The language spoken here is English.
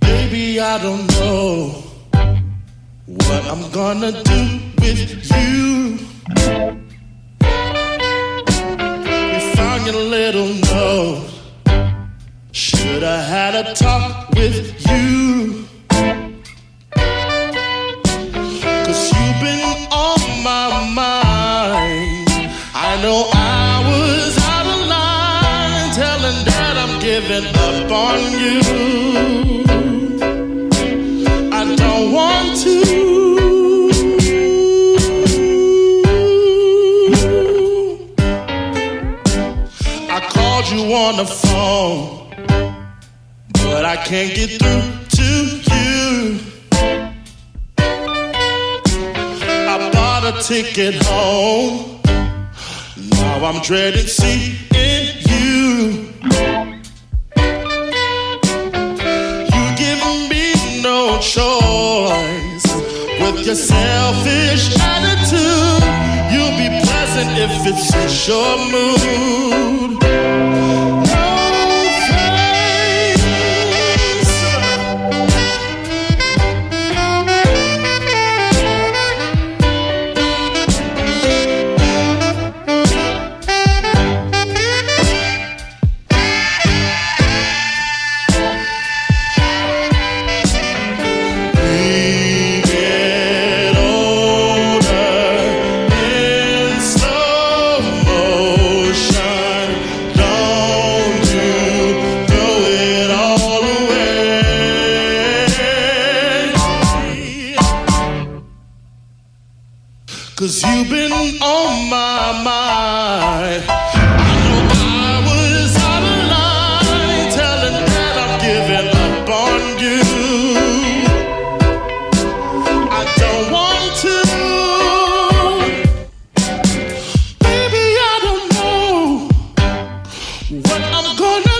Baby, I don't know what I'm gonna do with you. We found your little note. Should I had a talk with you? I know I was out of line, telling that I'm giving up on you. I don't want to. I called you on the phone, but I can't get through to you. I bought a ticket home. Now I'm dreading seeing you. You give me no choice with your selfish attitude. You'll be pleasant if it suits your mood. Cause you've been on my mind. I know I was out of line, telling that I'm giving up on you. I don't want to. Baby, I don't know what I'm gonna